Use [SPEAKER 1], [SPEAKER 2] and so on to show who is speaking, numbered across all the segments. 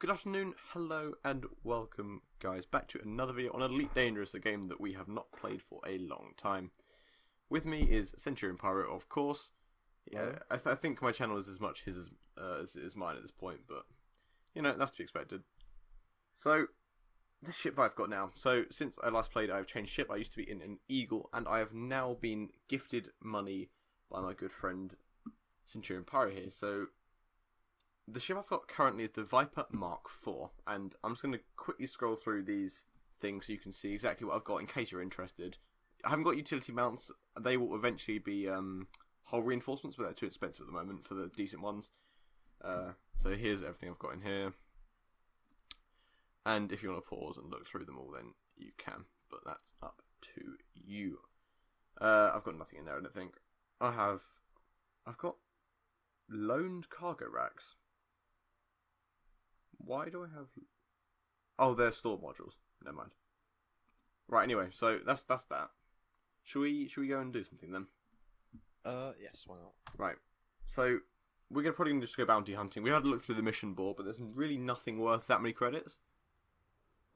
[SPEAKER 1] Good afternoon, hello, and welcome, guys, back to another video on Elite Dangerous, a game that we have not played for a long time. With me is Centurion Pirate, of course. Yeah, I, th- I think my channel is as much his as, uh, as, as mine at this point, but you know that's to be expected. So, this ship I've got now. So, since I last played, I've changed ship. I used to be in an Eagle, and I have now been gifted money by my good friend Centurion Pirate here. So, the ship I've got currently is the Viper Mark IV, and I'm just going to quickly scroll through these things so you can see exactly what I've got in case you're interested. I haven't got utility mounts. They will eventually be um, hull reinforcements, but they're too expensive at the moment for the decent ones. Uh, so here's everything I've got in here. And if you want to pause and look through them all, then you can. But that's up to you. Uh, I've got nothing in there, I don't think. I have. I've got loaned cargo racks. Why do I have? Oh, they're store modules. Never mind. Right. Anyway, so that's that's that. Should we should we go and do something then?
[SPEAKER 2] Uh, yes, why not?
[SPEAKER 1] Right. So we're gonna probably just go bounty hunting. We had a look through the mission board, but there's really nothing worth that many credits.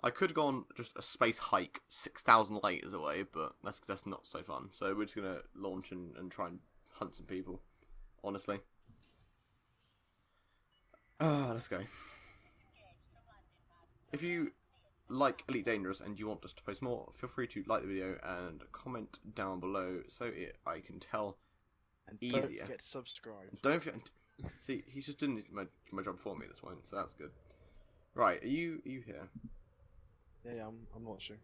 [SPEAKER 1] I could have gone just a space hike six thousand light years away, but that's that's not so fun. So we're just gonna launch and, and try and hunt some people. Honestly. Ah, let's go. If you like Elite Dangerous and you want us to post more, feel free to like the video and comment down below so it, I can tell.
[SPEAKER 2] And
[SPEAKER 1] Easier.
[SPEAKER 2] don't forget to subscribe.
[SPEAKER 1] Don't forget. See, he's just doing my, my job for me at this point, so that's good. Right, are you are you here?
[SPEAKER 2] Yeah, yeah, I'm, I'm not sure.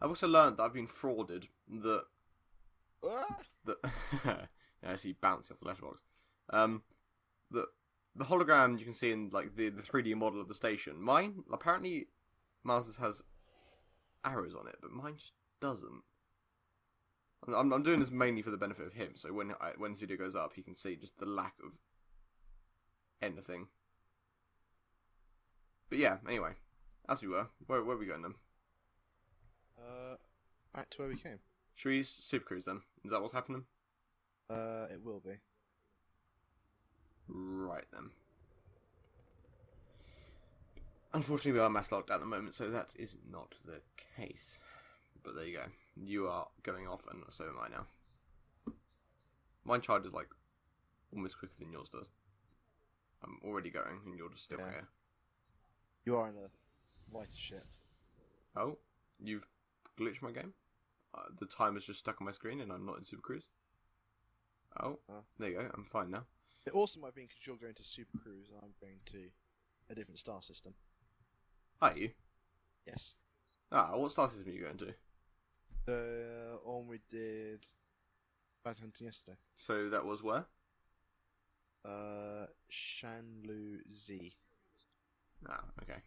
[SPEAKER 1] I've also learned that I've been frauded. That
[SPEAKER 2] Ah!
[SPEAKER 1] that yeah, I see bouncing off the letterbox. Um, the the hologram you can see in like the the three D model of the station. Mine apparently, Mars's has arrows on it, but mine just doesn't. I'm- I'm doing this mainly for the benefit of him. So when I, when this video goes up, he can see just the lack of anything. But yeah, anyway, as we were, where where are we going then?
[SPEAKER 2] Uh, back to where we came.
[SPEAKER 1] Should we super cruise then? Is that what's happening?
[SPEAKER 2] Uh, it will be.
[SPEAKER 1] Right then. Unfortunately, we are mass locked at the moment, so that is not the case. But there you go. You are going off, and so am I now. Mine charges like almost quicker than yours does. I'm already going, and you're just still
[SPEAKER 2] Yeah.
[SPEAKER 1] here.
[SPEAKER 2] You are in a lighter ship.
[SPEAKER 1] Oh, you've glitched my game. Uh, the time is just stuck on my screen, and I'm not in Super Cruise. Oh,
[SPEAKER 2] Oh.
[SPEAKER 1] there you go. I'm fine now.
[SPEAKER 2] It also might be because you're going to Super Cruise and I'm going to a different star system.
[SPEAKER 1] Are you?
[SPEAKER 2] Yes.
[SPEAKER 1] Ah, what star system are you going to?
[SPEAKER 2] The one we did bounty hunting yesterday.
[SPEAKER 1] So that was where?
[SPEAKER 2] Uh, Shanlu Z.
[SPEAKER 1] Ah, okay.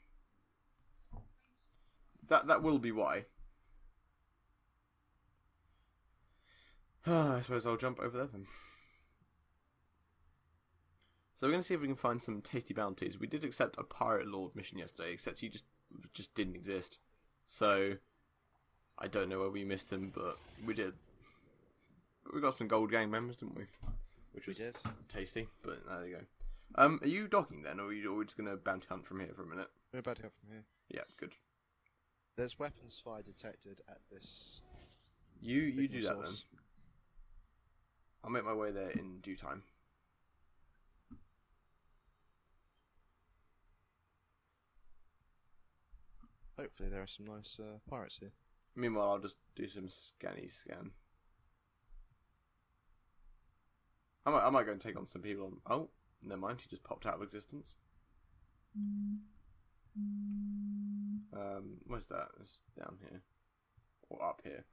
[SPEAKER 1] That that will be why. I suppose I'll jump over there then. So we're going to see if we can find some tasty bounties. We did accept a pirate lord mission yesterday, except he just just didn't exist. So I don't know where we missed him, but we did. But we got some gold gang members, didn't we? Which
[SPEAKER 2] We
[SPEAKER 1] was
[SPEAKER 2] did.
[SPEAKER 1] tasty. But there you go. Um, are you docking then, or are, you, are we just going to bounty hunt from here for a minute?
[SPEAKER 2] We're bounty go from here.
[SPEAKER 1] Yeah, good.
[SPEAKER 2] There's weapons fire detected at this.
[SPEAKER 1] You you do
[SPEAKER 2] signal
[SPEAKER 1] that then. I'll make my way there in due time.
[SPEAKER 2] Hopefully, there are some nice uh, pirates here.
[SPEAKER 1] Meanwhile, I'll just do some scanny scan. I might I might go and take on some people. On, oh, never mind. He just popped out of existence. Um, where's that? It's down here or up here.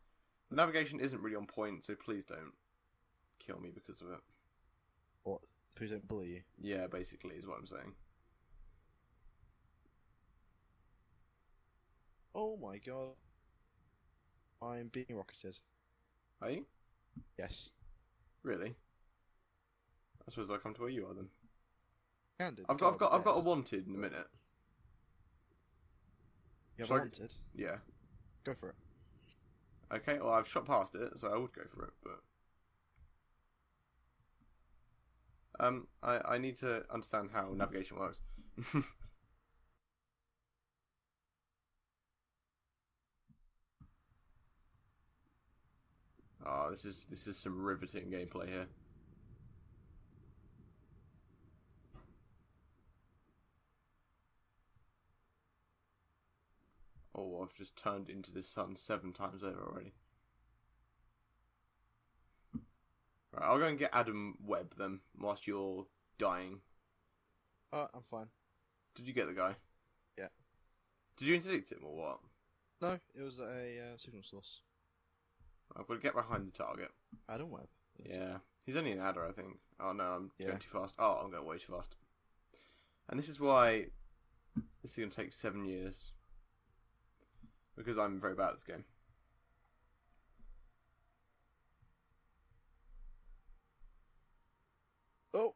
[SPEAKER 1] The navigation isn't really on point, so please don't kill me because of it.
[SPEAKER 2] What? Please don't bully you.
[SPEAKER 1] Yeah, basically is what I'm saying.
[SPEAKER 2] Oh my god. I'm being rocketed.
[SPEAKER 1] Are you
[SPEAKER 2] Yes.
[SPEAKER 1] really? I suppose I'll come to where you are then.
[SPEAKER 2] Candid.
[SPEAKER 1] I've got, I've got, I've got a wanted in a minute.
[SPEAKER 2] have
[SPEAKER 1] Sorry?
[SPEAKER 2] wanted.
[SPEAKER 1] Yeah.
[SPEAKER 2] Go for it.
[SPEAKER 1] Okay. Well, I've shot past it, so I would go for it. But Um, I, I need to understand how navigation works. oh, this is this is some riveting gameplay here. Oh, I've just turned into the sun seven times over already. Right, I'll go and get Adam Webb then, whilst you're dying.
[SPEAKER 2] Oh, I'm fine.
[SPEAKER 1] Did you get the guy?
[SPEAKER 2] Yeah.
[SPEAKER 1] Did you interdict him or what?
[SPEAKER 2] No, it was a uh, signal source.
[SPEAKER 1] I've got to get behind the target.
[SPEAKER 2] Adam Webb.
[SPEAKER 1] Yeah. He's only an adder, I think. Oh no, I'm
[SPEAKER 2] Yeah.
[SPEAKER 1] going too fast. Oh, I'm going way too fast. And this is why this is going to take seven years. Because I'm very bad at this game.
[SPEAKER 2] Oh,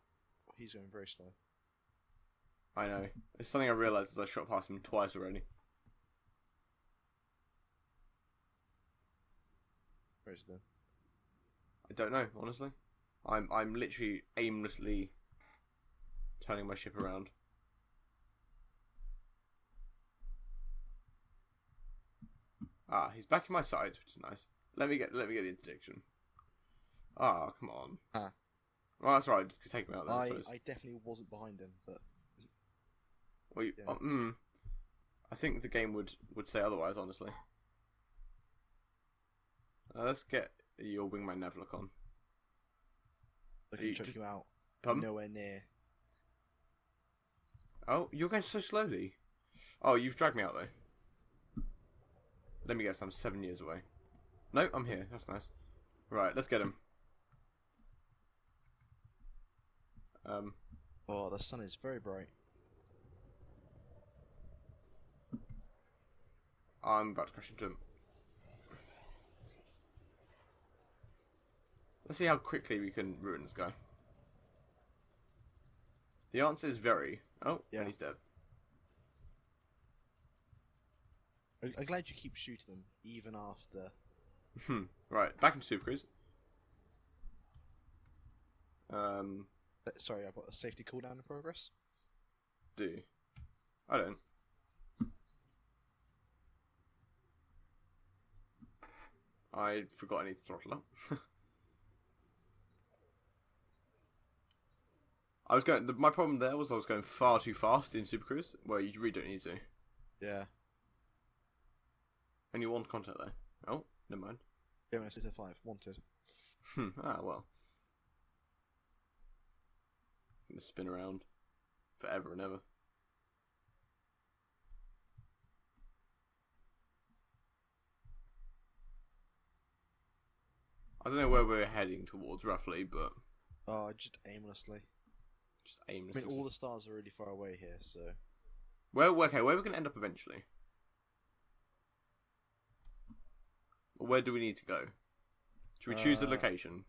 [SPEAKER 2] he's going very slow.
[SPEAKER 1] I know. It's something I realised as I shot past him twice already.
[SPEAKER 2] Where is he then?
[SPEAKER 1] I don't know, honestly. I'm I'm literally aimlessly turning my ship around. Ah, he's back in my sides, which is nice. Let me get let me get the interdiction. Ah, come on.
[SPEAKER 2] Ah.
[SPEAKER 1] Well, that's right. Just take him out there. I,
[SPEAKER 2] I. I definitely wasn't behind him, but
[SPEAKER 1] Well, you-
[SPEAKER 2] yeah.
[SPEAKER 1] oh, mm, I think the game would would say otherwise. Honestly. Uh, let's get your wingman Navlock on.
[SPEAKER 2] I can check you out.
[SPEAKER 1] Pardon?
[SPEAKER 2] Nowhere near.
[SPEAKER 1] Oh, you're going so slowly. Oh, you've dragged me out though. Let me guess, I'm seven years away. No, I'm here. That's nice. Right, let's get him. Um,
[SPEAKER 2] Oh, the sun is very bright.
[SPEAKER 1] I'm about to crash into him. Let's see how quickly we can ruin this guy. The answer is very. Oh,
[SPEAKER 2] Yeah.
[SPEAKER 1] and he's dead.
[SPEAKER 2] I- I'm glad you keep shooting them, even after.
[SPEAKER 1] Hmm. Right, back into Super Cruise. Um,
[SPEAKER 2] uh, Sorry, I've got a safety cooldown in progress.
[SPEAKER 1] do. I don't. I forgot I need to throttle up. I was going. The, my problem there was I was going far too fast in Super Cruise, where you really don't need to.
[SPEAKER 2] Yeah.
[SPEAKER 1] Only one contact there. Oh, never mind.
[SPEAKER 2] Yeah, to five. Wanted.
[SPEAKER 1] Hmm. Ah well. Gonna spin around forever and ever. I don't know where we're heading towards roughly, but
[SPEAKER 2] Oh, just aimlessly.
[SPEAKER 1] Just
[SPEAKER 2] I mean, all the stars are really far away here, so.
[SPEAKER 1] Where okay, where are we gonna end up eventually? Or where do we need to go? Should we choose a
[SPEAKER 2] Uh,
[SPEAKER 1] location?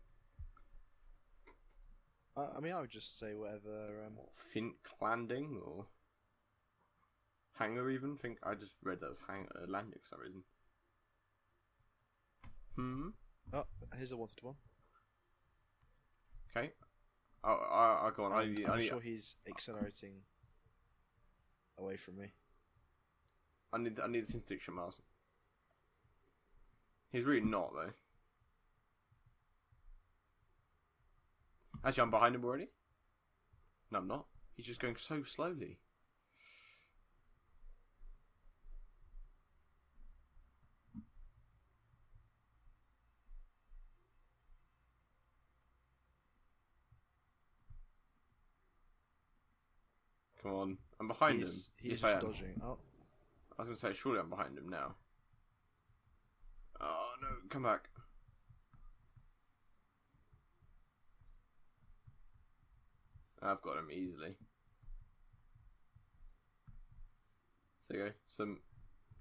[SPEAKER 2] I, I mean, I would just say whatever. Um,
[SPEAKER 1] Fink landing or hangar even? Think I just read that as hang uh, landing for some reason. Hmm.
[SPEAKER 2] oh, here's a wanted one.
[SPEAKER 1] Okay. Oh, I, I go on. I
[SPEAKER 2] And
[SPEAKER 1] need.
[SPEAKER 2] I'm
[SPEAKER 1] I need.
[SPEAKER 2] sure he's accelerating away from me.
[SPEAKER 1] I need. I need this interdiction, Miles. He's really not though. Actually, I'm behind him already. No, I'm not. He's just going so slowly. Come on, I'm behind
[SPEAKER 2] he's,
[SPEAKER 1] him.
[SPEAKER 2] He's
[SPEAKER 1] yes, I am.
[SPEAKER 2] dodging. Oh,
[SPEAKER 1] I was gonna say, surely I'm behind him now. Oh no, come back. I've got him easily. So you go. Some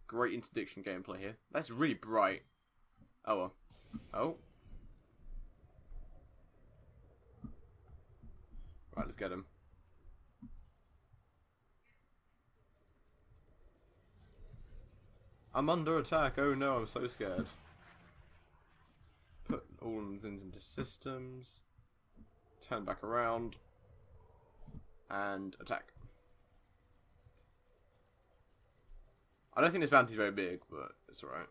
[SPEAKER 1] great interdiction gameplay here. That's really bright. Oh well. Oh. Right, let's get him. I'm under attack. Oh no, I'm so scared. Put all of them things into systems. Turn back around. And attack. I don't think this bounty's very big, but it's alright.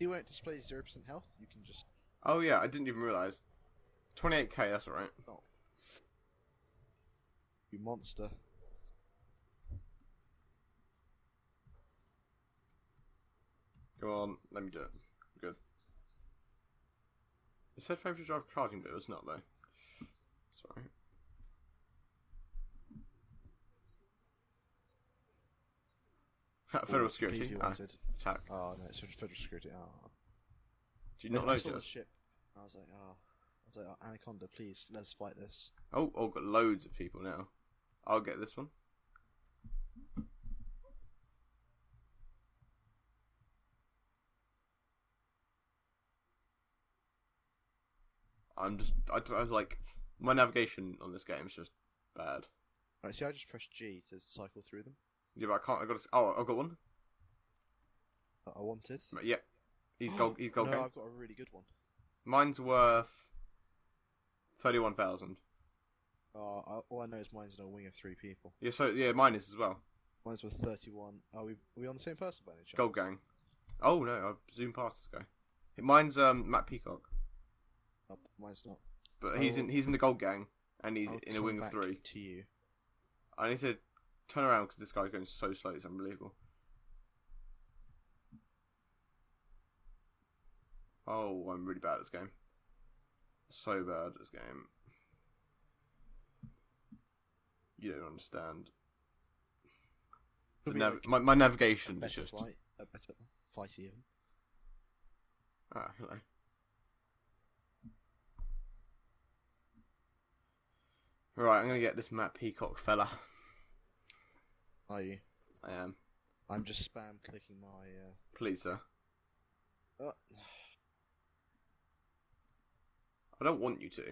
[SPEAKER 2] You won't display zero percent health. You can just
[SPEAKER 1] Oh yeah, I didn't even realise. 28k, that's alright. Oh.
[SPEAKER 2] you monster.
[SPEAKER 1] Go on, let me do it. Good. It said favourite drive charging, but it was not though. Sorry. Federal
[SPEAKER 2] Ooh,
[SPEAKER 1] security. Ah, attack.
[SPEAKER 2] Oh no, it's federal security. Oh.
[SPEAKER 1] Do you not
[SPEAKER 2] I
[SPEAKER 1] know
[SPEAKER 2] saw the ship. I was like, oh, I was like, oh, Anaconda, please, let's fight this.
[SPEAKER 1] Oh, oh, got loads of people now. I'll get this one. I'm just, I, I was like, my navigation on this game is just bad.
[SPEAKER 2] Right, see, I just pressed G to cycle through them.
[SPEAKER 1] Yeah, but I can't. I got. To, oh, I've got one.
[SPEAKER 2] That I wanted.
[SPEAKER 1] But yeah, he's gold. He's gold.
[SPEAKER 2] no,
[SPEAKER 1] gang.
[SPEAKER 2] I've got a really good one.
[SPEAKER 1] Mine's worth thirty-one thousand.
[SPEAKER 2] Uh, I, all I know is mine's in a wing of three people.
[SPEAKER 1] Yeah, so yeah, mine is as well.
[SPEAKER 2] Mine's worth 31. Are we, are we on the same person by any chance?
[SPEAKER 1] Gold gang. Oh no, I zoomed past this guy. Mine's um Matt Peacock,
[SPEAKER 2] Oh, mine's not.
[SPEAKER 1] but he's in
[SPEAKER 2] Oh.
[SPEAKER 1] he's in the gold gang and he's
[SPEAKER 2] I'll
[SPEAKER 1] in a
[SPEAKER 2] come
[SPEAKER 1] wing of three.
[SPEAKER 2] To you.
[SPEAKER 1] I need to turn around because this guy's going so slow. It's unbelievable. Oh, I'm really bad at this game. So bad at this game. You don't understand. The
[SPEAKER 2] Could be
[SPEAKER 1] nav-
[SPEAKER 2] like
[SPEAKER 1] my, my navigation is just.
[SPEAKER 2] flight, a better fight even.
[SPEAKER 1] Ah, hello. Right, I'm gonna get this Matt Peacock fella.
[SPEAKER 2] Are you?
[SPEAKER 1] I am.
[SPEAKER 2] I'm just spam clicking my.
[SPEAKER 1] Please, sir.
[SPEAKER 2] Uh, oh,
[SPEAKER 1] I don't want you to.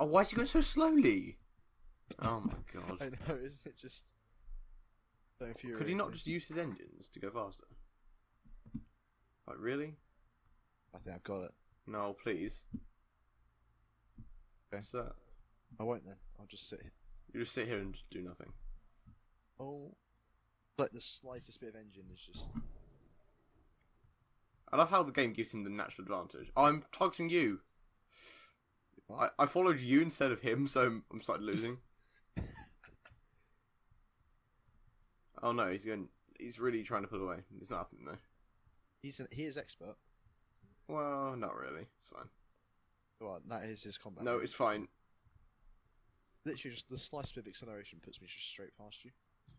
[SPEAKER 1] Oh, why is he going so slowly? Oh my god.
[SPEAKER 2] I know, isn't it just. So
[SPEAKER 1] Could he not just use his engines to go faster? Like, really?
[SPEAKER 2] I think I've got it.
[SPEAKER 1] No, please.
[SPEAKER 2] Okay.
[SPEAKER 1] Sir,
[SPEAKER 2] I won't then. I'll just sit here.
[SPEAKER 1] you just sit here and just do nothing.
[SPEAKER 2] Oh. Like the slightest bit of engine is just.
[SPEAKER 1] I love how the game gives him the natural advantage. I'm targeting you. I, I followed you instead of him, so I'm, I'm starting losing. oh no, he's going. He's really trying to pull away. It's not happening though.
[SPEAKER 2] He's an, he is expert.
[SPEAKER 1] Well, not really. It's fine.
[SPEAKER 2] Well, that is his combat.
[SPEAKER 1] No, it's fine.
[SPEAKER 2] literally just the slightest bit of acceleration puts me just straight past you.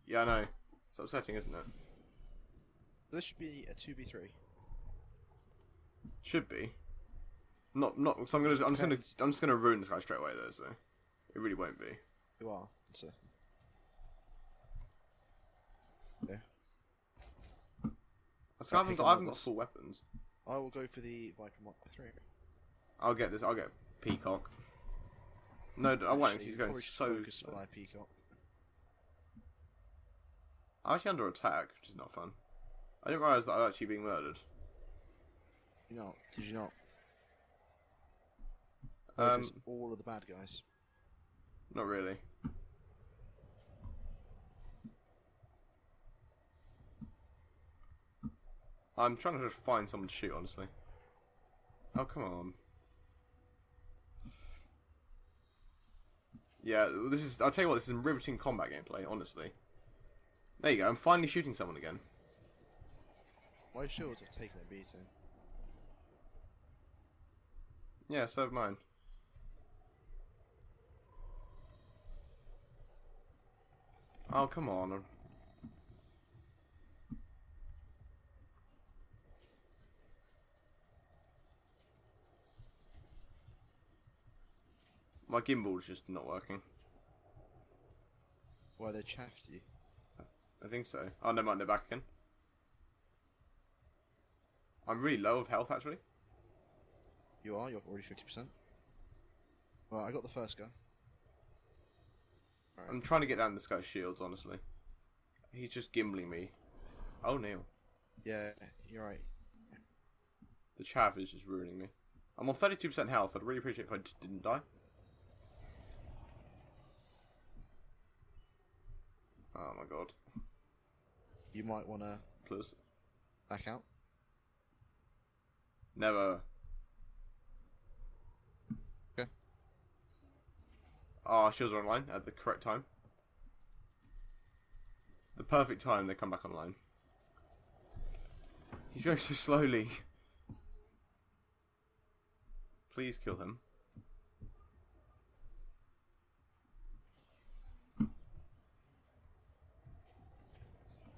[SPEAKER 1] Yeah, I know. It's upsetting, isn't it?
[SPEAKER 2] This should be a two v three.
[SPEAKER 1] Should be. Not, not. So I'm gonna. I'm just gonna. I'm just gonna ruin this guy straight away, though. So it really won't be.
[SPEAKER 2] You are. So
[SPEAKER 1] So I haven't
[SPEAKER 2] pick
[SPEAKER 1] got. I haven't got full weapons.
[SPEAKER 2] I will go for the Viper Mark three.
[SPEAKER 1] I'll get this. I'll get Peacock. No, I won't. he's going so slow.
[SPEAKER 2] Peacock.
[SPEAKER 1] I'm actually under attack, which is not fun. I didn't realise that I'm actually being murdered.
[SPEAKER 2] You know, did you not?
[SPEAKER 1] Um,
[SPEAKER 2] all of the bad guys.
[SPEAKER 1] not really. I'm trying to just find someone to shoot, honestly. Oh, come on. Yeah, this is. I'll tell you what, this is some riveting combat gameplay, honestly. There you go, I'm finally shooting someone again.
[SPEAKER 2] My shields have taken a beating.
[SPEAKER 1] Yeah, so have mine. Oh, come on. My gimbal's just not working.
[SPEAKER 2] Why they chaffed you?
[SPEAKER 1] I think so. Oh, never mind, they're back again. I'm really low of health, actually.
[SPEAKER 2] You are. You're already fifty percent. Well, I got the first guy.
[SPEAKER 1] I'm trying to get down this guy's shields, honestly. He's just gimbling me. Oh, Neil.
[SPEAKER 2] Yeah, you're right.
[SPEAKER 1] The chaff is just ruining me. I'm on 32% health. I'd really appreciate if I just didn't die. Oh my god.
[SPEAKER 2] You might want to
[SPEAKER 1] Please.
[SPEAKER 2] back out.
[SPEAKER 1] Never.
[SPEAKER 2] Okay.
[SPEAKER 1] Ah, shields are online at the correct time. The perfect time they come back online. He's going so slowly. Please kill him.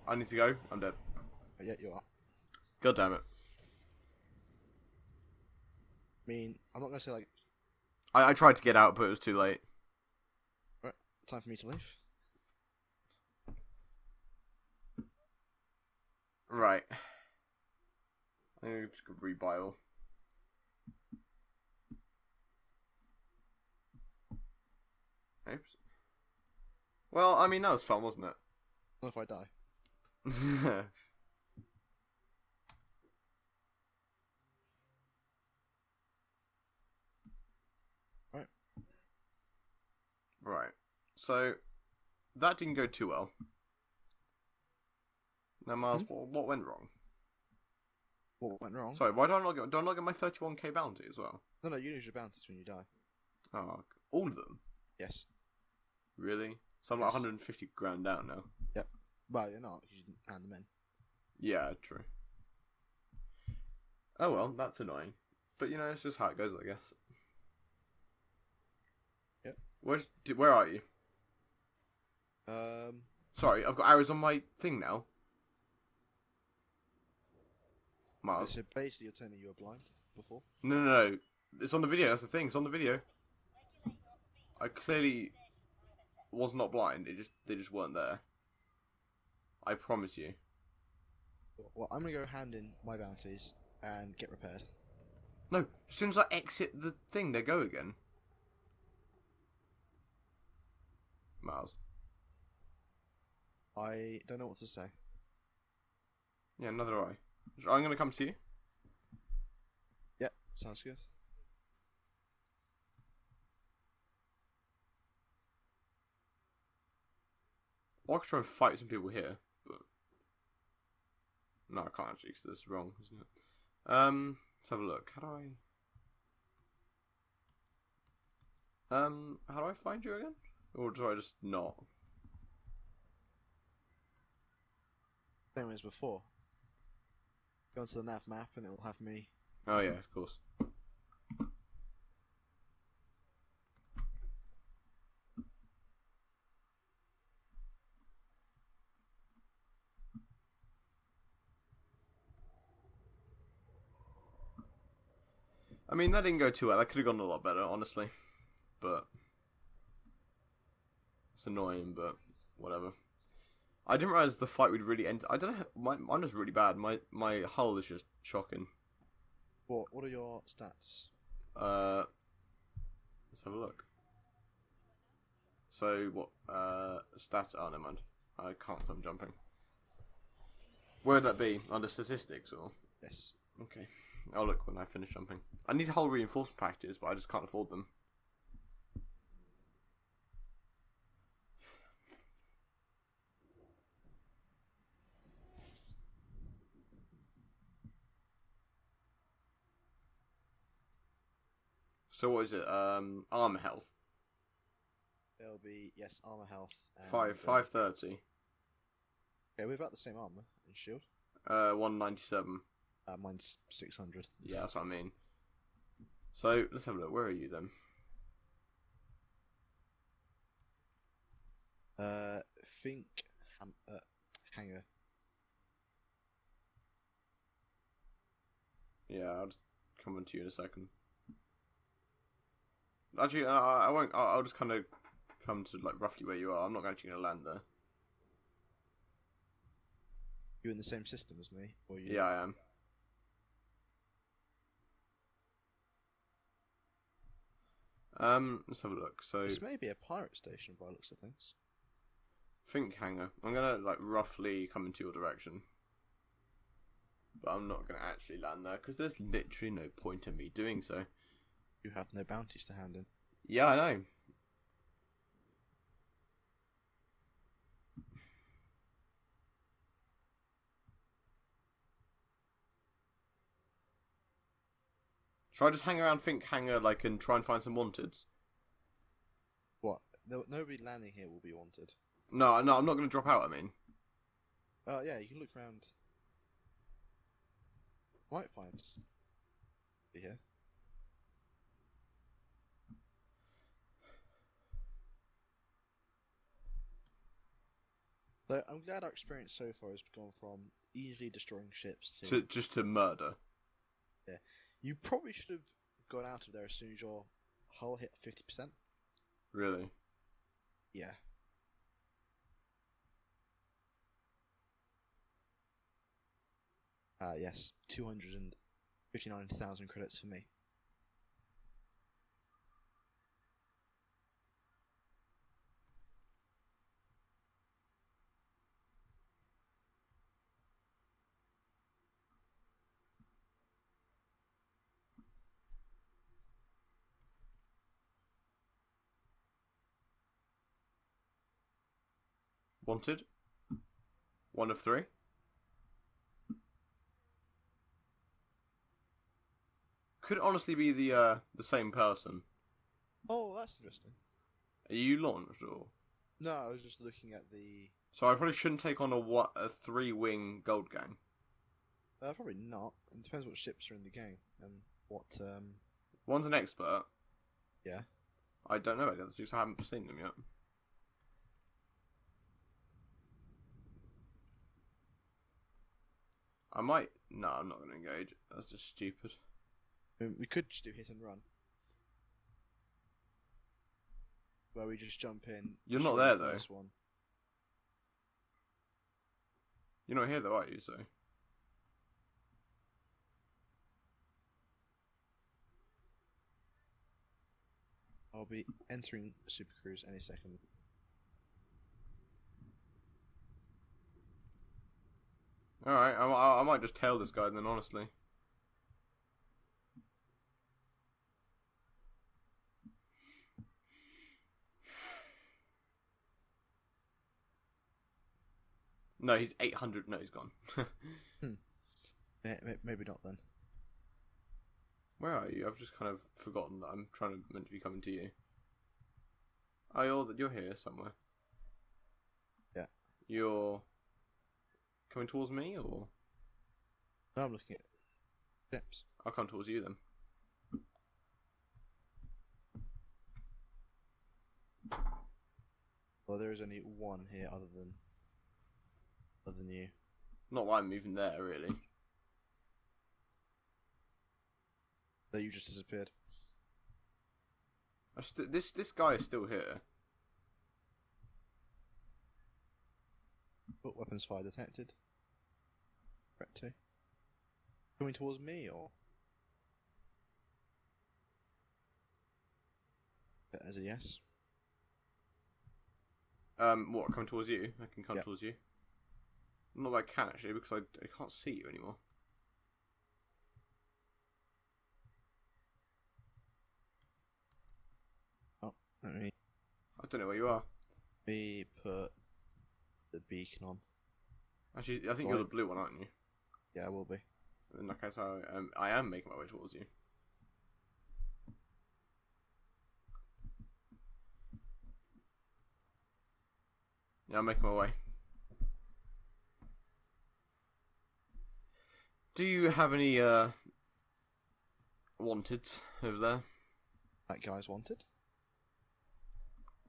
[SPEAKER 1] I need to go. I'm dead.
[SPEAKER 2] But yeah, you are.
[SPEAKER 1] God damn it.
[SPEAKER 2] I mean, I'm not to say like
[SPEAKER 1] I, I tried to get out, but it was too late.
[SPEAKER 2] Right, time for me to leave.
[SPEAKER 1] Right. I'm just gonna rebile. Oops. Well, I mean that was fun, wasn't
[SPEAKER 2] Not if I die. Right.
[SPEAKER 1] Right. So that didn't go too well. Now, Miles,
[SPEAKER 2] Hmm?
[SPEAKER 1] what, what went wrong?
[SPEAKER 2] What went wrong?
[SPEAKER 1] Sorry, why don't I get, don't I get my 31k bounty as well?
[SPEAKER 2] No, no, you lose your bounties when you die.
[SPEAKER 1] Oh, all of them?
[SPEAKER 2] Yes.
[SPEAKER 1] Really? So I'm like 150 grand down now.
[SPEAKER 2] Well, you're not. You didn't hand them in.
[SPEAKER 1] Yeah, true. Oh well, that's annoying. But you know, it's just how it goes, I guess.
[SPEAKER 2] Yep.
[SPEAKER 1] Where's, where are you?
[SPEAKER 2] Um,
[SPEAKER 1] Sorry, I've got arrows on my thing now. Miles.
[SPEAKER 2] so basically, you're telling me you were blind before.
[SPEAKER 1] No, no, no. It's on the video. That's the thing. It's on the video. I clearly was not blind. It just they just weren't there. I promise you.
[SPEAKER 2] Well, I'm gonna go hand in my bounties and get repaired.
[SPEAKER 1] No, as soon as I exit the thing, they go again. Miles.
[SPEAKER 2] I don't know what to say.
[SPEAKER 1] Yeah, neither do I. I'm gonna come see you.
[SPEAKER 2] Yep, sounds good.
[SPEAKER 1] I could try and fight some people here, no, I can't actually because this is wrong, isn't it? Um, let's have a look. How do I? Um, how do I find you again? Or do I just not?
[SPEAKER 2] Same as before. Go onto the nav map and it will have me.
[SPEAKER 1] Oh yeah, of course. I mean, that didn't go too well. That could have gone a lot better, honestly. But it's annoying, but whatever. I didn't realize the fight would really end. I don't know. My mine was really bad. My my hull is just shocking.
[SPEAKER 2] What? What are your stats?
[SPEAKER 1] Uh, let's have a look. So what? Uh, stat. Oh, never mind. I can't. I'm jumping. Where would that be? Under statistics or?
[SPEAKER 2] Yes.
[SPEAKER 1] Okay. I'll look when I finish jumping. I need a hull reinforcement packages, but I just can't afford them. So what is it? Um, armor health
[SPEAKER 2] It'll be yes armor health.
[SPEAKER 1] Five
[SPEAKER 2] uh,
[SPEAKER 1] five thirty.
[SPEAKER 2] Yeah, we've got the same armor and shield.
[SPEAKER 1] Uh, one ninety seven.
[SPEAKER 2] Uh, mine's six hundred.
[SPEAKER 1] Yeah, that's what I mean. So let's have a look. Where are you then?
[SPEAKER 2] Uh, think ham- uh, hanger.
[SPEAKER 1] Yeah, I'll just come on to you in a second. Actually, uh, I won't. I'll, I'll just kind of come to like roughly where you are. I'm not actually going to land there.
[SPEAKER 2] You in the same system as me, or you?
[SPEAKER 1] Yeah, I am. Um, let's have a look. So,
[SPEAKER 2] This may be a pirate station by looks of things.
[SPEAKER 1] think hanger. I'm gonna like roughly come into your direction. but I'm not going to actually land there because there's literally no point in me doing so.
[SPEAKER 2] You have no bounties to hand in.
[SPEAKER 1] Yeah, I know. Should I just hang around Think Hangar like and try and find some wanteds?
[SPEAKER 2] What? No, nobody landing here will be wanted.
[SPEAKER 1] No, no, I'm not going to drop out. I mean,
[SPEAKER 2] Oh yeah, you can look around. Might find s- here. So I'm glad our experience so far has gone from easily destroying ships to,
[SPEAKER 1] to just to murder.
[SPEAKER 2] You probably should have gone out of there as soon as your hull hit fifty percent.
[SPEAKER 1] Really?
[SPEAKER 2] Yeah. Uh, yes, 259,000 credits for me.
[SPEAKER 1] Wanted. One of three. Could honestly be the uh, the same person.
[SPEAKER 2] Oh, that's interesting.
[SPEAKER 1] Are you launched or?
[SPEAKER 2] No, I was just looking at the.
[SPEAKER 1] So I probably shouldn't take on a what a three wing gold gang.
[SPEAKER 2] Uh, probably not. It depends what ships are in the game and what. Um,
[SPEAKER 1] One's an expert.
[SPEAKER 2] Yeah.
[SPEAKER 1] I don't know about the others because I haven't seen them yet. I might. No, I'm not going to engage. That's just stupid.
[SPEAKER 2] We could just do hit and run. Where we just jump in.
[SPEAKER 1] You're not there, though.
[SPEAKER 2] first One.
[SPEAKER 1] You're not here though, are you? So
[SPEAKER 2] I'll be entering Super Cruise any second.
[SPEAKER 1] All right, I, I, might just tail this guy then. Honestly, no, he's eight hundred. No, he's gone.
[SPEAKER 2] Hmm. May- Maybe not then.
[SPEAKER 1] Where are you? I've just kind of forgotten that I'm trying to meant to be coming to you. Oh, you're you're here somewhere.
[SPEAKER 2] Yeah.
[SPEAKER 1] You're coming towards me, or
[SPEAKER 2] No, I'm looking at ships.
[SPEAKER 1] I'll come towards you then.
[SPEAKER 2] Well, there is only one here other than other than you.
[SPEAKER 1] Not that I'm even there, really.
[SPEAKER 2] So you just disappeared.
[SPEAKER 1] I st- this this guy is still here.
[SPEAKER 2] Oh, weapons fire detected. Threat two. Coming towards me or? As a yes.
[SPEAKER 1] Um, what coming towards you? I can come
[SPEAKER 2] Yeah.
[SPEAKER 1] towards you. Not that I can actually, because I, I can't see you anymore.
[SPEAKER 2] Oh, Let me,
[SPEAKER 1] I don't know where you are.
[SPEAKER 2] me put the beacon on.
[SPEAKER 1] Actually, I think you're the blue one, aren't you?
[SPEAKER 2] Yeah, I will be.
[SPEAKER 1] In that case, I um, I am making my way towards you. Yeah, I'm making my way. Do you have any uh wanted over there?
[SPEAKER 2] That guy's wanted.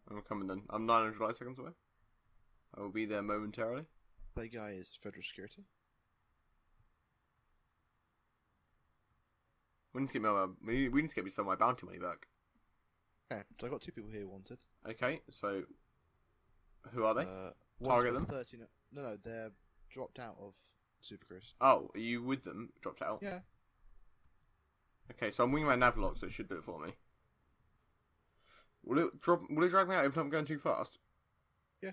[SPEAKER 1] I'm coming then. I'm 900 light seconds away. I will be there momentarily.
[SPEAKER 2] That guy is federal security.
[SPEAKER 1] We need to get me my, we, need to get me some of my bounty money back.
[SPEAKER 2] Okay, so I got two people here wanted.
[SPEAKER 1] Okay, so who are they?
[SPEAKER 2] Uh,
[SPEAKER 1] Target them?
[SPEAKER 2] 13 no, no, they're dropped out of Super Cruise.
[SPEAKER 1] Oh, are you with them? Dropped out.
[SPEAKER 2] Yeah.
[SPEAKER 1] Okay, so I'm winging my navlock, so it should do it for me. Will it drop? Will it drag me out if I'm going too fast?
[SPEAKER 2] Yeah.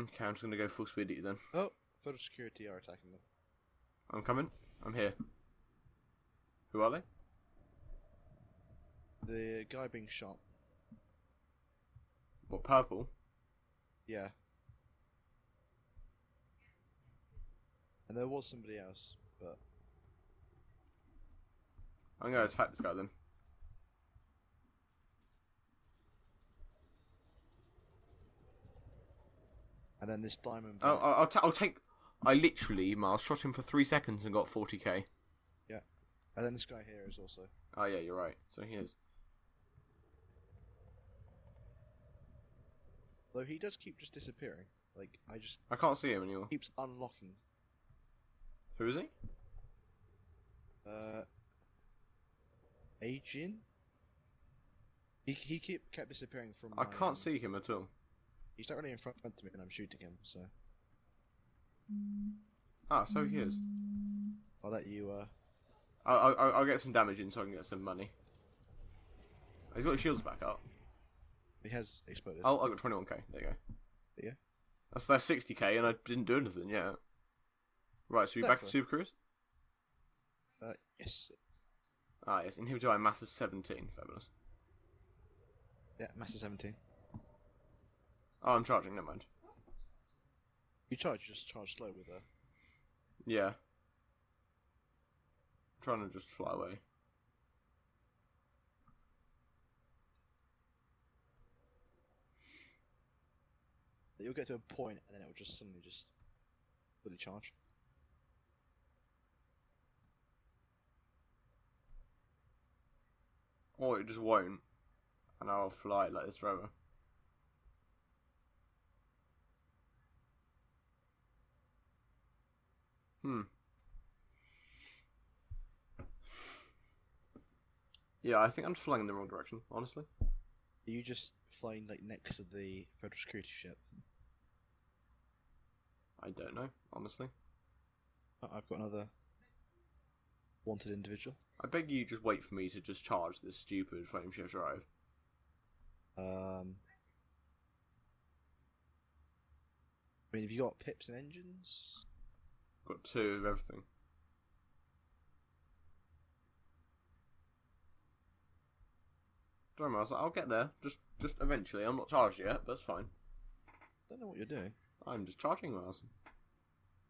[SPEAKER 1] Okay, I'm just gonna go full speed at you then.
[SPEAKER 2] Oh, federal security are attacking them.
[SPEAKER 1] I'm coming. I'm here. Who are they?
[SPEAKER 2] The guy being shot.
[SPEAKER 1] What, purple?
[SPEAKER 2] Yeah. And there was somebody else, but
[SPEAKER 1] I'm gonna attack this guy then.
[SPEAKER 2] and then this diamond.
[SPEAKER 1] I'll, I'll, I'll, ta- I'll take. I literally, Miles, shot him for three seconds and got 40k. Yeah.
[SPEAKER 2] And then this guy here is also.
[SPEAKER 1] Oh, yeah, you're right. So he is.
[SPEAKER 2] Though he does keep just disappearing. Like I just
[SPEAKER 1] I can't see him anymore.
[SPEAKER 2] keeps unlocking.
[SPEAKER 1] Who is he?
[SPEAKER 2] Uh, Ajin. He he keep kept disappearing from.
[SPEAKER 1] I
[SPEAKER 2] my,
[SPEAKER 1] can't
[SPEAKER 2] um,
[SPEAKER 1] see him at all.
[SPEAKER 2] He's not really in front of me, and I'm shooting him. So
[SPEAKER 1] Ah, so he is.
[SPEAKER 2] I'll let you. Uh,
[SPEAKER 1] I'll, I'll, I'll get some damage in so I can get some money. He's got his shields back up.
[SPEAKER 2] He has exploded.
[SPEAKER 1] Oh, I got 21k. There you go.
[SPEAKER 2] Yeah.
[SPEAKER 1] That's that's 60k, and I didn't do anything yet. Right, so we back to Super Cruise.
[SPEAKER 2] Uh, yes.
[SPEAKER 1] Ah, yes, inhibitor by massive 17. Fabulous.
[SPEAKER 2] Yeah, Master 17.
[SPEAKER 1] Oh, I'm charging. Never mind.
[SPEAKER 2] You charge, you just charge slow with.
[SPEAKER 1] Yeah. trying to just fly away.
[SPEAKER 2] You'll get to a point, and then it will just suddenly just fully charge.
[SPEAKER 1] Or it just won't. And I'll fly like this forever. Hmm. Yeah, I think I'm flying in the wrong direction, honestly.
[SPEAKER 2] Are you just flying like next to the federal security ship?
[SPEAKER 1] I don't know, honestly.
[SPEAKER 2] I've got another wanted individual.
[SPEAKER 1] I beg you just wait for me to just charge this stupid frame shift drive.
[SPEAKER 2] Um, I mean, have you got pips and engines?
[SPEAKER 1] Got two of everything. Don't worry, I was like, I'll get there. Just, just eventually. I'm not charged yet, but that's fine.
[SPEAKER 2] don't know what you're doing.
[SPEAKER 1] I'm just charging Miles.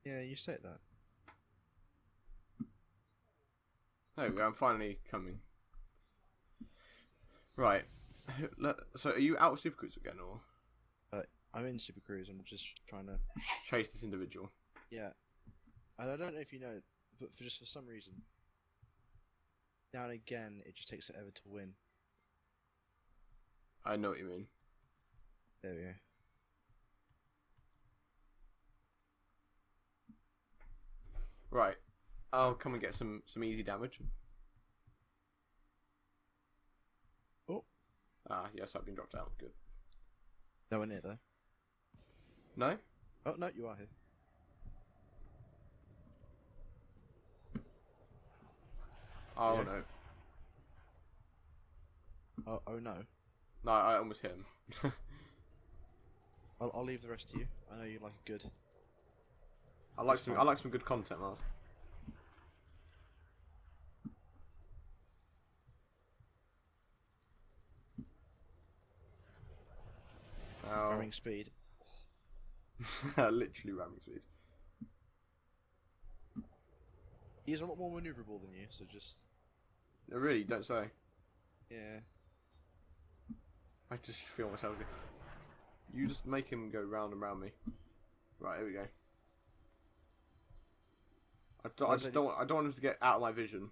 [SPEAKER 2] Yeah, you said that.
[SPEAKER 1] There we go. I'm finally coming. Right. So, are you out of Super Cruise again, or
[SPEAKER 2] I'm in Super Cruise. I'm just trying to.
[SPEAKER 1] chase this individual?
[SPEAKER 2] Yeah, and I don't know if you know, but for just for some reason, now and again, it just takes forever to win.
[SPEAKER 1] I know what you mean.
[SPEAKER 2] There we go.
[SPEAKER 1] Right. I'll come and get some some easy damage.
[SPEAKER 2] Oh.
[SPEAKER 1] Ah, yes, I've been dropped out. Good.
[SPEAKER 2] No one near though.
[SPEAKER 1] No.
[SPEAKER 2] Oh no, you are here.
[SPEAKER 1] Oh
[SPEAKER 2] Yeah.
[SPEAKER 1] no.
[SPEAKER 2] Oh, oh no.
[SPEAKER 1] No, I almost hit him.
[SPEAKER 2] I'll, I'll leave the rest to you. I know you like a good.
[SPEAKER 1] I like some. I like some good content, Mars. Oh.
[SPEAKER 2] Ramming speed.
[SPEAKER 1] Literally ramming speed.
[SPEAKER 2] He's a lot more maneuverable than you, so just
[SPEAKER 1] I really don't say.
[SPEAKER 2] yeah.
[SPEAKER 1] I just feel myself. You just make him go round and round me. Right, here we go. I, don't, I just
[SPEAKER 2] it-
[SPEAKER 1] don't. want- I don't want him to get out of my vision.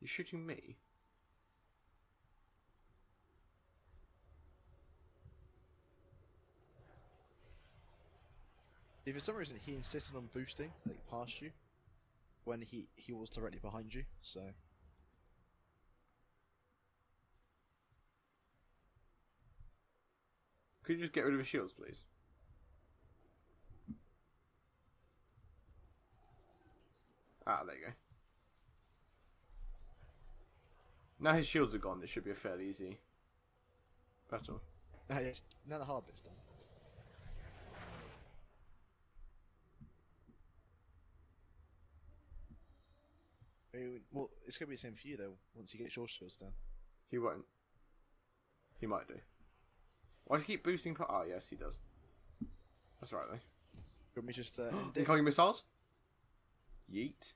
[SPEAKER 1] You're shooting me?
[SPEAKER 2] If for some reason he insisted on boosting, like past you, when he he was directly behind you, so
[SPEAKER 1] Could you just get rid of his shields, please? Ah, there you go. Now his shields are gone, this should be a fairly easy battle.
[SPEAKER 2] Now, yes, now the hard bit's done. Well, it's going to be the same for you, though, once he gets your shields down.
[SPEAKER 1] He won't. He might do. Why does he keep boosting? Ah, oh, yes, he does. That's right, though.
[SPEAKER 2] Can me just. Uh,
[SPEAKER 1] incoming missiles? Yeet.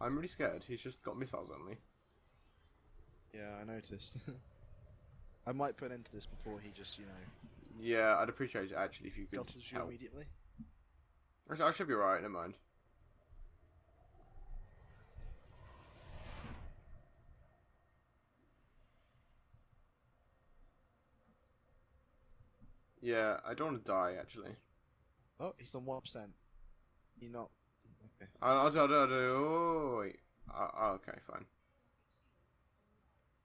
[SPEAKER 1] I'm really scared. He's just got missiles on me.
[SPEAKER 2] Yeah, I noticed. I might put an end to this before he just, you know,
[SPEAKER 1] Yeah, I'd appreciate it actually if you could
[SPEAKER 2] belts you
[SPEAKER 1] help.
[SPEAKER 2] immediately.
[SPEAKER 1] I should be alright, never mind. Yeah, I don't want to die actually.
[SPEAKER 2] Oh, he's on one percent. You not? Okay.
[SPEAKER 1] I, I, I, I, oh, wait. Uh, oh, okay, fine.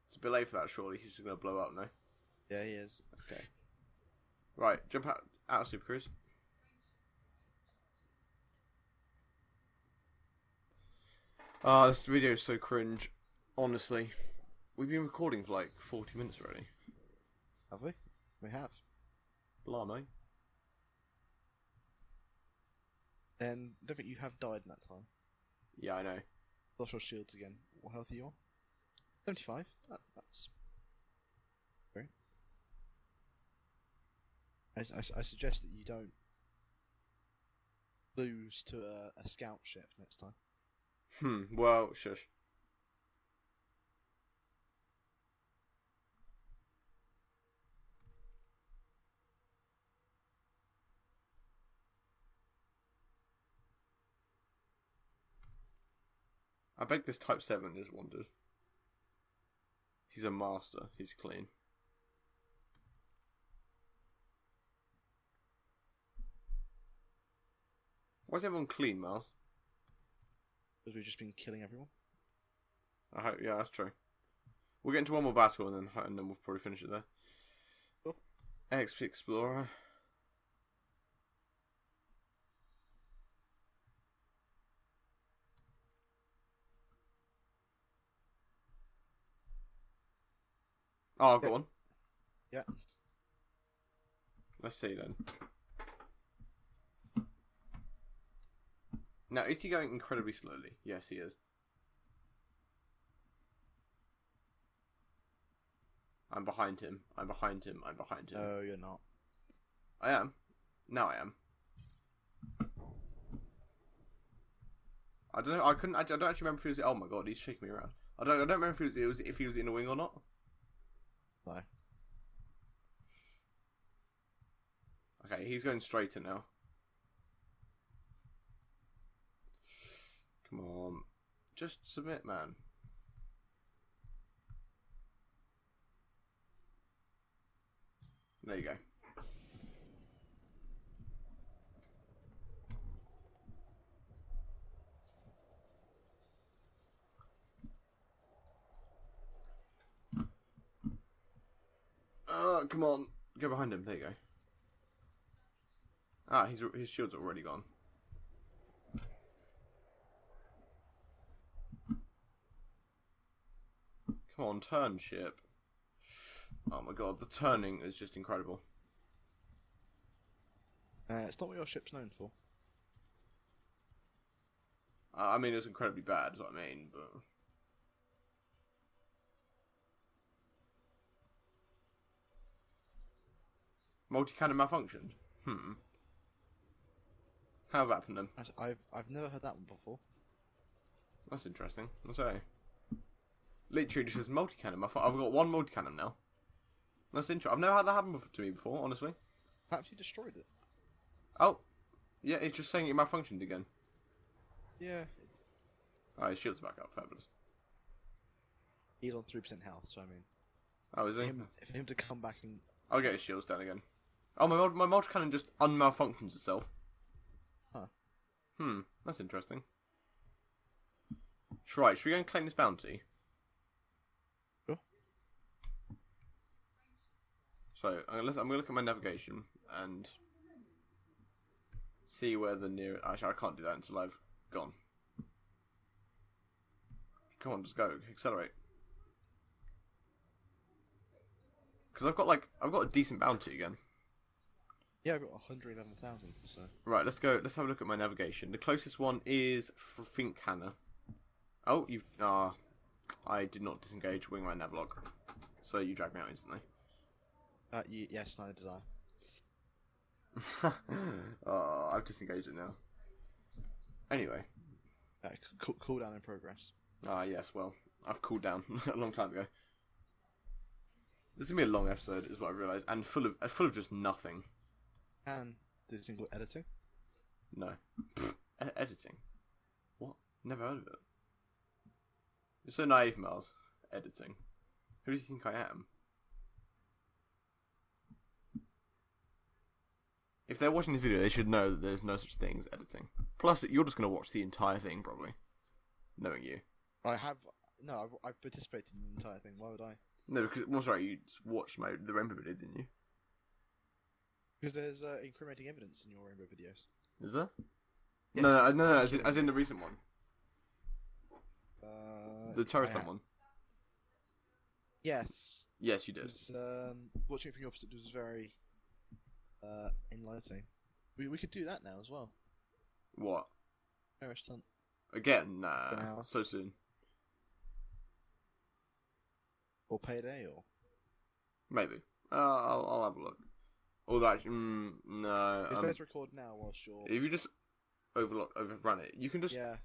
[SPEAKER 1] It's a bit late for that, surely. He's just going to blow up, no?
[SPEAKER 2] Yeah, he is.
[SPEAKER 1] Okay. Right, jump out, out of Super Cruise. Ah, this video is so cringe. Honestly. We've been recording for like 40 minutes already.
[SPEAKER 2] Have we? We have.
[SPEAKER 1] Blimey.
[SPEAKER 2] And I don't think you have died in that time.
[SPEAKER 1] Yeah, I know.
[SPEAKER 2] Lost your shields again. What health are you on? Seventy-five. That, that's great. I, I, I suggest that you don't lose to a, a scout ship next time.
[SPEAKER 1] Hmm, well, shush. I bet this Type 7 is wanted. He's a master. He's clean. Why is everyone clean, Miles?
[SPEAKER 2] Because we've just been killing everyone.
[SPEAKER 1] I hope, yeah, that's true. We'll get into one more battle and then and then we'll probably finish it there.
[SPEAKER 2] Cool.
[SPEAKER 1] Asp Explorer. Oh, I've
[SPEAKER 2] Yeah.
[SPEAKER 1] one.
[SPEAKER 2] Yeah.
[SPEAKER 1] Let's see then. Now, is he going incredibly slowly? Yes, he is. I'm behind him. I'm behind him. I'm behind him.
[SPEAKER 2] No, you're not.
[SPEAKER 1] I am. Now I am. I don't know. I couldn't. I don't actually remember if he was. Oh my god, he's shaking me around. I don't. I don't remember if he was. Was if he was in a wing or not. Okay, he's going straighter now. Come on, just submit, man. There you go. Uh, come on, go behind him. There you go. Ah, his his shield's already gone. Come on, turn ship. Oh my god, the turning is just incredible.
[SPEAKER 2] Uh, it's not what your ship's known for.
[SPEAKER 1] Uh, I mean, it's incredibly bad, is what I mean, but. Multi cannon malfunctioned? Hmm. How's that happening?
[SPEAKER 2] I've I've never heard that one before.
[SPEAKER 1] That's interesting. I'll say. Literally just says multi cannon. I've got one multi cannon now. That's interesting. I've never had that happen to me before, honestly.
[SPEAKER 2] Perhaps you destroyed it.
[SPEAKER 1] Oh, yeah, it's just saying it malfunctioned again.
[SPEAKER 2] Yeah.
[SPEAKER 1] Oh, his shield's back up. Fabulous.
[SPEAKER 2] He's on three percent health, so I mean,
[SPEAKER 1] Oh, is he?
[SPEAKER 2] him, for him to come back and
[SPEAKER 1] I'll get his shields down again. Oh, my my multi cannon just unmalfunctions itself.
[SPEAKER 2] Huh.
[SPEAKER 1] Hmm, that's interesting. Right, should we go and claim this bounty?
[SPEAKER 2] Sure.
[SPEAKER 1] So I'm gonna, I'm gonna look at my navigation and see where the nearest. Actually, I can't do that until I've gone. Come on, just go, accelerate. Because I've got like I've got a decent bounty again.
[SPEAKER 2] Yeah, I've got 111,000. So
[SPEAKER 1] Right, let's go. Let's have a look at my navigation. The closest one is Fincanna. Oh, you've. Ah, I did not disengage Wingman Navlock, so you dragged me out instantly.
[SPEAKER 2] uh, y- yes, neither did I.
[SPEAKER 1] oh, I've disengaged it now. Anyway,
[SPEAKER 2] Uh, c- cool, cooldown in progress.
[SPEAKER 1] ah, yes. Well, I've cooled down a long time ago. This is gonna be a long episode, is what I've realised, and full of uh, full of just nothing.
[SPEAKER 2] And the thing called editing.
[SPEAKER 1] No, editing. What? Never heard of it. You're so naive, Miles. Editing. Who do you think I am? If they're watching this video, they should know that there's no such thing as editing. Plus, you're just going to watch the entire thing, probably. Knowing you.
[SPEAKER 2] I have no, I've, I've participated in the entire thing. Why would I?
[SPEAKER 1] No, because, well, sorry, you watched my, the Rainbow video, didn't you?
[SPEAKER 2] Because there's uh, incriminating evidence in your rainbow videos.
[SPEAKER 1] Is there?
[SPEAKER 2] Yes.
[SPEAKER 1] No, no, no, no, as in, as in the recent one.
[SPEAKER 2] Uh,
[SPEAKER 1] The terrorist
[SPEAKER 2] I
[SPEAKER 1] one.
[SPEAKER 2] Yes.
[SPEAKER 1] Yes, you did.
[SPEAKER 2] Um, watching it from your opposite was very uh, enlightening. We we could do that now as well.
[SPEAKER 1] What?
[SPEAKER 2] Terrorist hunt.
[SPEAKER 1] Again? Nah. So soon.
[SPEAKER 2] Or payday or
[SPEAKER 1] Maybe. Uh, I'll, I'll have a look. Although, that, mm, no.
[SPEAKER 2] if
[SPEAKER 1] Um,
[SPEAKER 2] let's record now whilst you're
[SPEAKER 1] if you just overlock, overrun it, you can just
[SPEAKER 2] yeah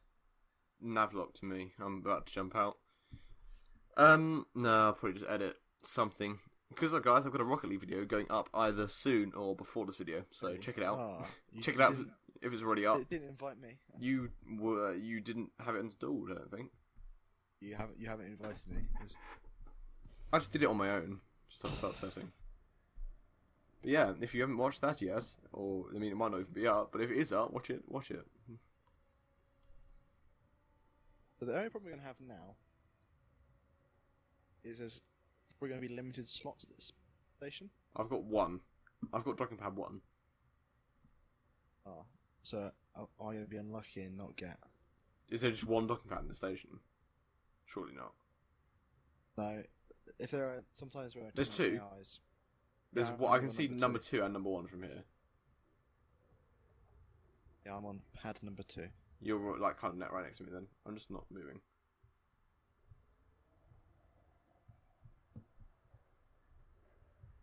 [SPEAKER 1] navlock to me. I'm about to jump out. Um, no, I'll probably just edit something. Because, look, guys, I've got a Rocket League video going up either soon or before this video, so check it out.
[SPEAKER 2] You-
[SPEAKER 1] check it out if, if it's already up.
[SPEAKER 2] it didn't invite me.
[SPEAKER 1] You were you didn't have it installed, I don't think.
[SPEAKER 2] You haven't you haven't invited me. It's-
[SPEAKER 1] I just did it on my own. Just so upsetting. But yeah, if you haven't watched that yet, or I mean, it might not even be up, but if it is up, watch it. Watch it.
[SPEAKER 2] So the only problem we're gonna have now is there's we're gonna be limited slots at this station.
[SPEAKER 1] I've got one. I've got Dragon Pad one.
[SPEAKER 2] Oh, so am I gonna be unlucky and not get?
[SPEAKER 1] Is there just one docking pad in the station? Surely not.
[SPEAKER 2] No, if there are sometimes where I
[SPEAKER 1] There's two?
[SPEAKER 2] eyes.
[SPEAKER 1] There's
[SPEAKER 2] Yeah,
[SPEAKER 1] what
[SPEAKER 2] I'm
[SPEAKER 1] can see
[SPEAKER 2] number
[SPEAKER 1] number
[SPEAKER 2] two.
[SPEAKER 1] two and number one from here.
[SPEAKER 2] Yeah, I'm on pad number two.
[SPEAKER 1] You're like kind of net right next to me. Then I'm just not moving.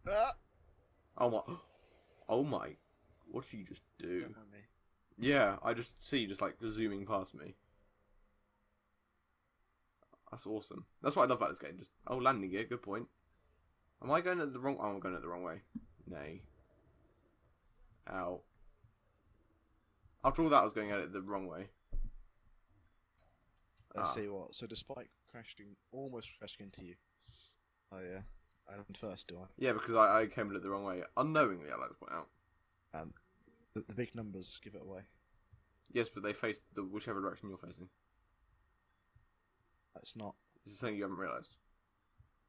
[SPEAKER 2] Ah!
[SPEAKER 1] Oh my! Oh my! What did you just do? Yeah, I just see you just like zooming past me. That's awesome. That's what I love about this game. Just oh, landing gear. Good point. Am I going at the wrong? Oh, I'm going at the wrong way. Nay. Ow. After all that, I was going at it the wrong way.
[SPEAKER 2] Let's
[SPEAKER 1] Ah.
[SPEAKER 2] see what. So despite crashing, almost crashing into you, Oh yeah. I went first, do I?
[SPEAKER 1] Yeah, because I, I came at it the wrong way unknowingly. I like to point out.
[SPEAKER 2] Um, the, the big numbers give it away.
[SPEAKER 1] Yes, but they face the whichever direction you're facing.
[SPEAKER 2] That's not
[SPEAKER 1] This is something you haven't realised.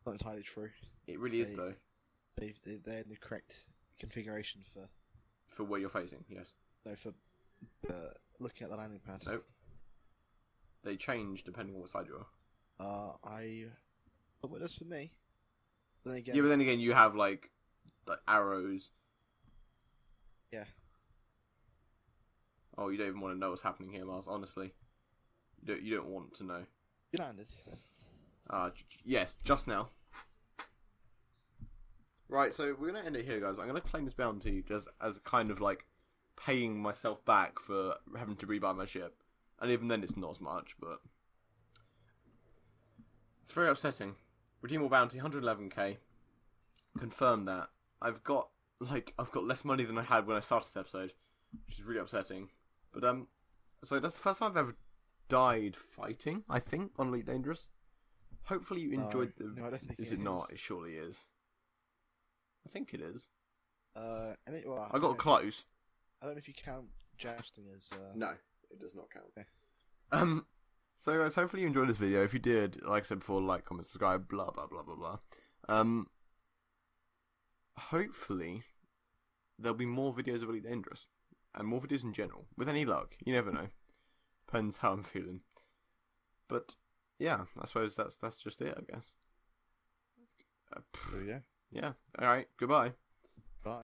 [SPEAKER 2] Not entirely true.
[SPEAKER 1] It really is though,
[SPEAKER 2] They they they're in the correct configuration for
[SPEAKER 1] for where you're facing. Yes,
[SPEAKER 2] no for uh, looking at the landing pad.
[SPEAKER 1] Nope. they change depending on what side you are.
[SPEAKER 2] Uh, I. But what does for me? Then again,
[SPEAKER 1] Yeah, but then again, you have like like arrows.
[SPEAKER 2] Yeah.
[SPEAKER 1] Oh, you don't even want to know what's happening here, Mars. Honestly, you don't. You don't want to know.
[SPEAKER 2] you landed.
[SPEAKER 1] Uh, yes, just now. Right, so we're gonna end it here, guys. I'm gonna claim this bounty just as kind of like paying myself back for having to rebuy my ship, and even then, it's not as much, but it's very upsetting. Redeemable bounty, 111k. Confirm that. I've got like I've got less money than I had when I started this episode, which is really upsetting. But um, so that's the first time I've ever died fighting. I think on Elite Dangerous. Hopefully you
[SPEAKER 2] No,
[SPEAKER 1] enjoyed the.
[SPEAKER 2] no, I don't think
[SPEAKER 1] is
[SPEAKER 2] it
[SPEAKER 1] it not? It surely is. I think it is.
[SPEAKER 2] Uh, and it, well,
[SPEAKER 1] I got
[SPEAKER 2] don't
[SPEAKER 1] close.
[SPEAKER 2] I don't know if you count jousting as. Uh,
[SPEAKER 1] No, it does not count.
[SPEAKER 2] Okay.
[SPEAKER 1] Um, so guys, hopefully you enjoyed this video. If you did, like I said before, like, comment, subscribe, blah blah blah blah blah. Um, hopefully there'll be more videos of Elite Dangerous and more videos in general. With any luck, you never know. Depends how I'm feeling. But yeah, I suppose that's that's just it. I guess. Uh, pff,
[SPEAKER 2] There we go.
[SPEAKER 1] yeah. All right. Goodbye.
[SPEAKER 2] Bye.